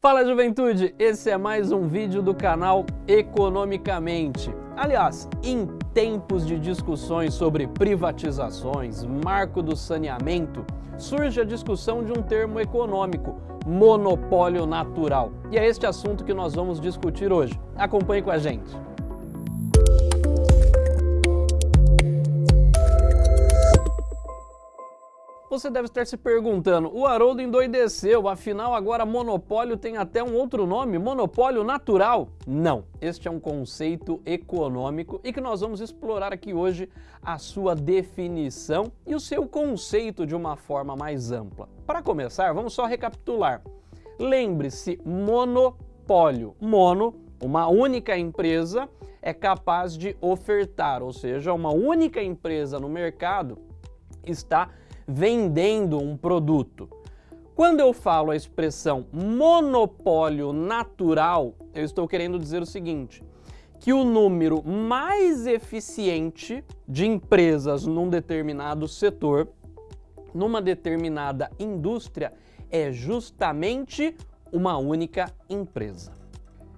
Fala juventude, esse é mais um vídeo do canal Economicamente. Aliás, em tempos de discussões sobre privatizações, marco do saneamento, surge a discussão de um termo econômico, monopólio natural. E é este assunto que nós vamos discutir hoje. Acompanhe com a gente. Você deve estar se perguntando, o Haroldo endoideceu, afinal agora monopólio tem até um outro nome, monopólio natural? Não, este é um conceito econômico e que nós vamos explorar aqui hoje a sua definição e o seu conceito de uma forma mais ampla. Para começar, vamos só recapitular. Lembre-se, monopólio. Mono, uma única empresa é capaz de ofertar, ou seja, uma única empresa no mercado está vendendo um produto. Quando eu falo a expressão monopólio natural, eu estou querendo dizer o seguinte, que o número mais eficiente de empresas num determinado setor, numa determinada indústria, é justamente uma única empresa.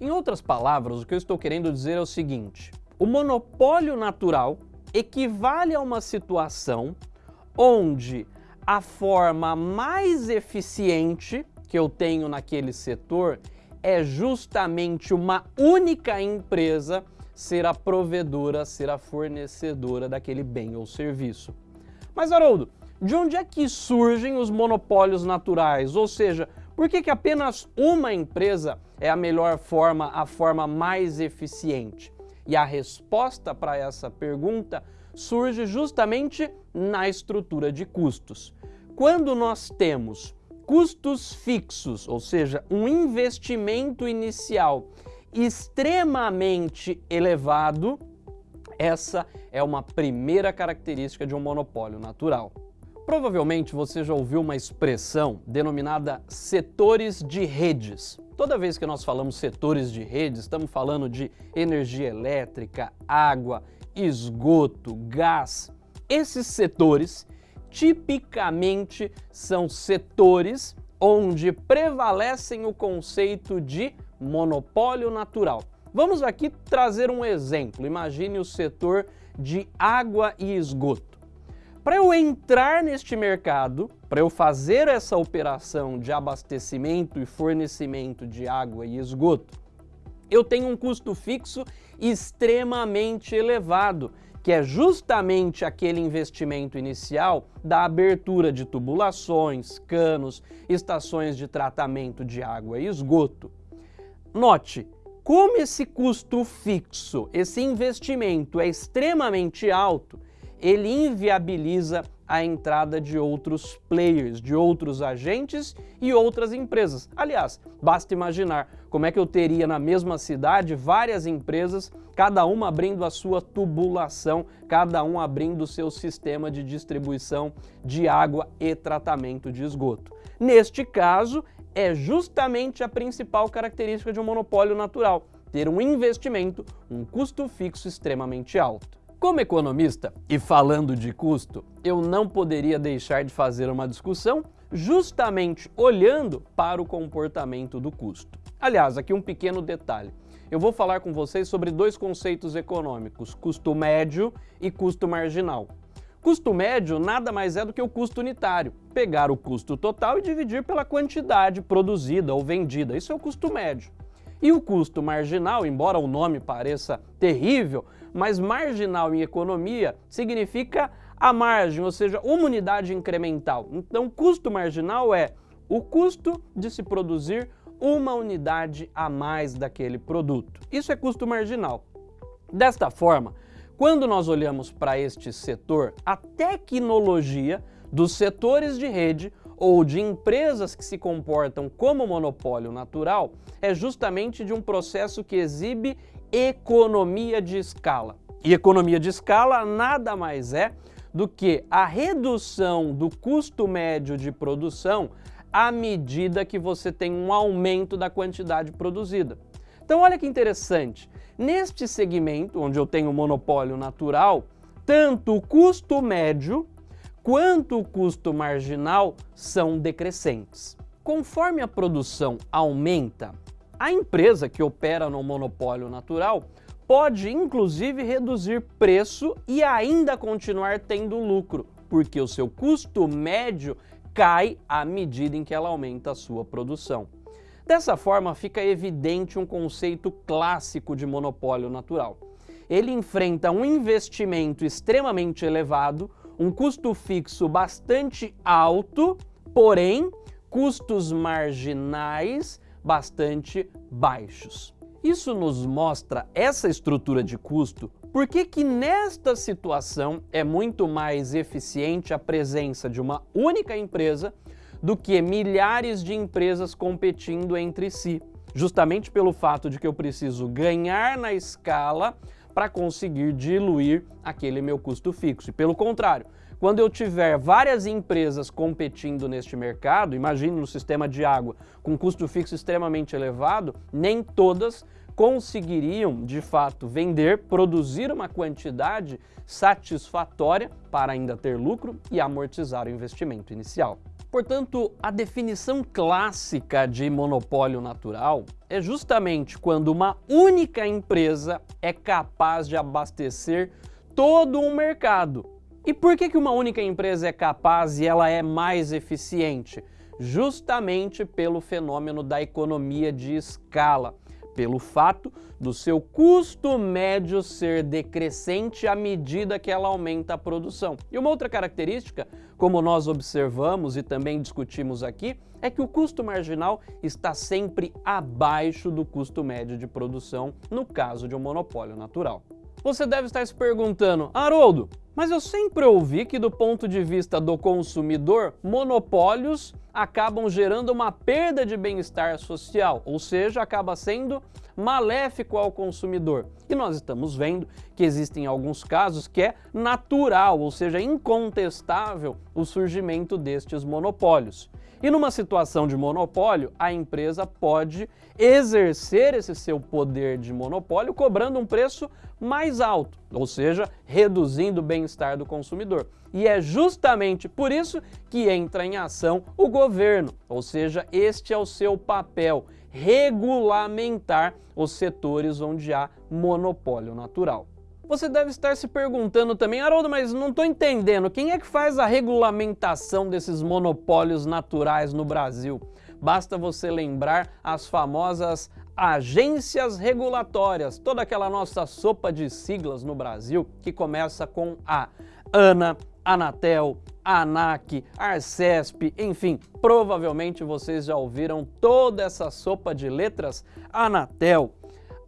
Em outras palavras, o que eu estou querendo dizer é o seguinte, o monopólio natural equivale a uma situação onde a forma mais eficiente que eu tenho naquele setor é justamente uma única empresa ser a provedora, ser a fornecedora daquele bem ou serviço. Mas, Haroldo, de onde é que surgem os monopólios naturais? Ou seja, por que, que apenas uma empresa é a melhor forma, a forma mais eficiente? E a resposta para essa pergunta surge justamente na estrutura de custos. Quando nós temos custos fixos, ou seja, um investimento inicial extremamente elevado, essa é uma primeira característica de um monopólio natural. Provavelmente você já ouviu uma expressão denominada setores de redes. Toda vez que nós falamos setores de redes, estamos falando de energia elétrica, água, esgoto, gás. Esses setores tipicamente são setores onde prevalecem o conceito de monopólio natural. Vamos aqui trazer um exemplo. Imagine o setor de água e esgoto. Para eu entrar neste mercado, para eu fazer essa operação de abastecimento e fornecimento de água e esgoto, eu tenho um custo fixo extremamente elevado, que é justamente aquele investimento inicial da abertura de tubulações, canos, estações de tratamento de água e esgoto. Note, como esse custo fixo, esse investimento é extremamente alto, ele inviabiliza a entrada de outros players, de outros agentes e outras empresas. Aliás, basta imaginar como é que eu teria na mesma cidade várias empresas, cada uma abrindo a sua tubulação, cada um abrindo o seu sistema de distribuição de água e tratamento de esgoto. Neste caso, é justamente a principal característica de um monopólio natural, ter um investimento, um custo fixo extremamente alto. Como economista e falando de custo, eu não poderia deixar de fazer uma discussão justamente olhando para o comportamento do custo. Aliás, aqui um pequeno detalhe. Eu vou falar com vocês sobre dois conceitos econômicos, custo médio e custo marginal. Custo médio nada mais é do que o custo unitário, pegar o custo total e dividir pela quantidade produzida ou vendida, isso é o custo médio. E o custo marginal, embora o nome pareça terrível, mas marginal em economia significa a margem, ou seja, uma unidade incremental. Então, custo marginal é o custo de se produzir uma unidade a mais daquele produto. Isso é custo marginal. Desta forma, quando nós olhamos para este setor, a tecnologia dos setores de rede ou de empresas que se comportam como monopólio natural é justamente de um processo que exibe economia de escala. E economia de escala nada mais é do que a redução do custo médio de produção à medida que você tem um aumento da quantidade produzida. Então olha que interessante, neste segmento onde eu tenho monopólio natural, tanto o custo médio quanto o custo marginal são decrescentes. Conforme a produção aumenta, a empresa que opera no monopólio natural pode inclusive reduzir preço e ainda continuar tendo lucro, porque o seu custo médio cai à medida em que ela aumenta a sua produção. Dessa forma, fica evidente um conceito clássico de monopólio natural. Ele enfrenta um investimento extremamente elevado, um custo fixo bastante alto, porém, custos marginais bastante baixos. Isso nos mostra essa estrutura de custo, porque que nesta situação é muito mais eficiente a presença de uma única empresa do que milhares de empresas competindo entre si, justamente pelo fato de que eu preciso ganhar na escala para conseguir diluir aquele meu custo fixo. E pelo contrário, quando eu tiver várias empresas competindo neste mercado, imagine no sistema de água com custo fixo extremamente elevado, nem todas conseguiriam, de fato, vender, produzir uma quantidade satisfatória para ainda ter lucro e amortizar o investimento inicial. Portanto, a definição clássica de monopólio natural é justamente quando uma única empresa é capaz de abastecer todo um mercado. E por que, que uma única empresa é capaz e ela é mais eficiente? Justamente pelo fenômeno da economia de escala pelo fato do seu custo médio ser decrescente à medida que ela aumenta a produção. E uma outra característica, como nós observamos e também discutimos aqui, é que o custo marginal está sempre abaixo do custo médio de produção no caso de um monopólio natural. Você deve estar se perguntando, Haroldo, mas eu sempre ouvi que do ponto de vista do consumidor, monopólios acabam gerando uma perda de bem-estar social, ou seja, acaba sendo maléfico ao consumidor. E nós estamos vendo que existem alguns casos que é natural, ou seja, incontestável o surgimento destes monopólios. E numa situação de monopólio, a empresa pode exercer esse seu poder de monopólio cobrando um preço mais alto, ou seja, reduzindo o bem-estar do consumidor. E é justamente por isso que entra em ação o governo, ou seja, este é o seu papel, regulamentar os setores onde há monopólio natural. Você deve estar se perguntando também, Haroldo, mas não estou entendendo, quem é que faz a regulamentação desses monopólios naturais no Brasil? Basta você lembrar as famosas agências regulatórias, toda aquela nossa sopa de siglas no Brasil que começa com a ANA, Anatel, ANAC, Arcesp, enfim, provavelmente vocês já ouviram toda essa sopa de letras, Anatel,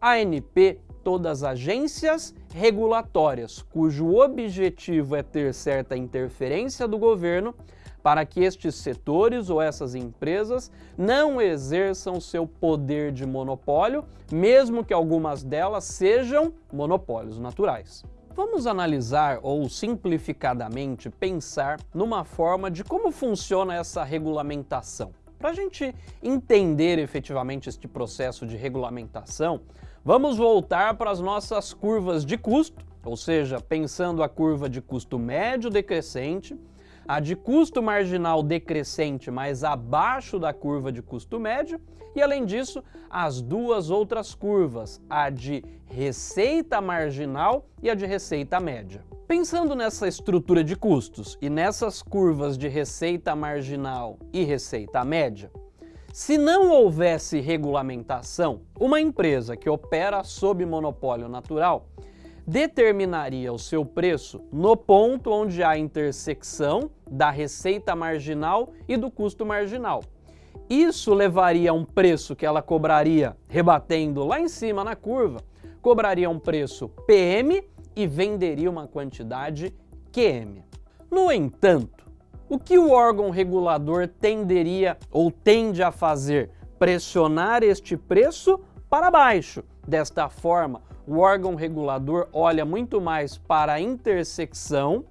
ANP, todas agências regulatórias, cujo objetivo é ter certa interferência do governo para que estes setores ou essas empresas não exerçam seu poder de monopólio, mesmo que algumas delas sejam monopólios naturais. Vamos analisar ou simplificadamente pensar numa forma de como funciona essa regulamentação. Para a gente entender efetivamente este processo de regulamentação, vamos voltar para as nossas curvas de custo, ou seja, pensando a curva de custo médio decrescente, a de custo marginal decrescente, mas abaixo da curva de custo médio, e além disso, as duas outras curvas, a de receita marginal e a de receita média. Pensando nessa estrutura de custos e nessas curvas de receita marginal e receita média, se não houvesse regulamentação, uma empresa que opera sob monopólio natural determinaria o seu preço no ponto onde há intersecção da receita marginal e do custo marginal. Isso levaria a um preço que ela cobraria, rebatendo lá em cima na curva, cobraria um preço PM e venderia uma quantidade QM. No entanto, o que o órgão regulador tenderia ou tende a fazer? Pressionar este preço para baixo. Desta forma, o órgão regulador olha muito mais para a intersecção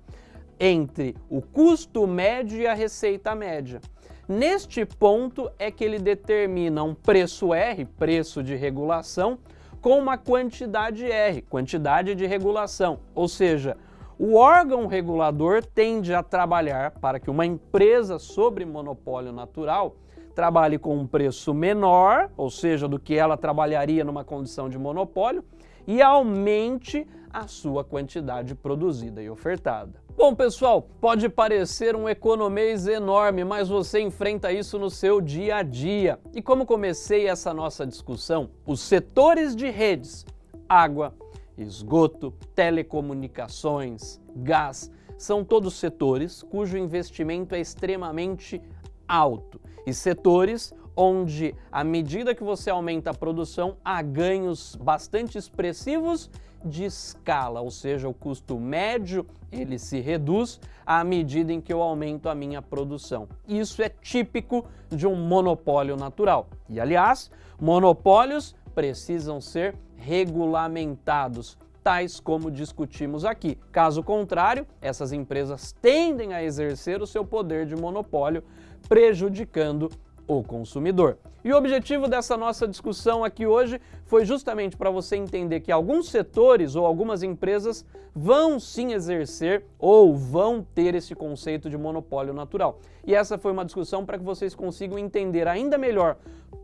entre o custo médio e a receita média. Neste ponto é que ele determina um preço R, preço de regulação, com uma quantidade R, quantidade de regulação. Ou seja, o órgão regulador tende a trabalhar para que uma empresa sobre monopólio natural trabalhe com um preço menor, ou seja, do que ela trabalharia numa condição de monopólio, e aumente a sua quantidade produzida e ofertada. Bom, pessoal, pode parecer um economês enorme, mas você enfrenta isso no seu dia a dia. E como comecei essa nossa discussão, os setores de redes, água, esgoto, telecomunicações, gás, são todos setores cujo investimento é extremamente alto e setores onde, à medida que você aumenta a produção, há ganhos bastante expressivos de escala, ou seja, o custo médio ele se reduz à medida em que eu aumento a minha produção. Isso é típico de um monopólio natural. E, aliás, monopólios precisam ser regulamentados, tais como discutimos aqui. Caso contrário, essas empresas tendem a exercer o seu poder de monopólio, prejudicando o consumidor. E o objetivo dessa nossa discussão aqui hoje foi justamente para você entender que alguns setores ou algumas empresas vão sim exercer ou vão ter esse conceito de monopólio natural. E essa foi uma discussão para que vocês consigam entender ainda melhor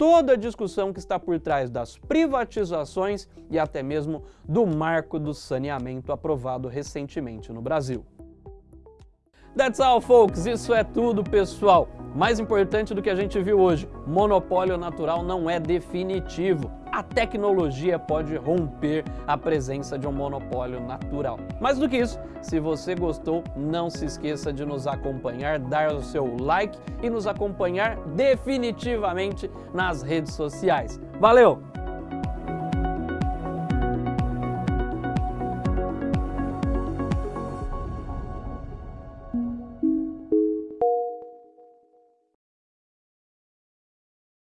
toda a discussão que está por trás das privatizações e até mesmo do marco do saneamento aprovado recentemente no Brasil. That's all, folks. Isso é tudo, pessoal. Mais importante do que a gente viu hoje, monopólio natural não é definitivo. A tecnologia pode romper a presença de um monopólio natural. Mais do que isso, se você gostou, não se esqueça de nos acompanhar, dar o seu like e nos acompanhar definitivamente nas redes sociais. Valeu!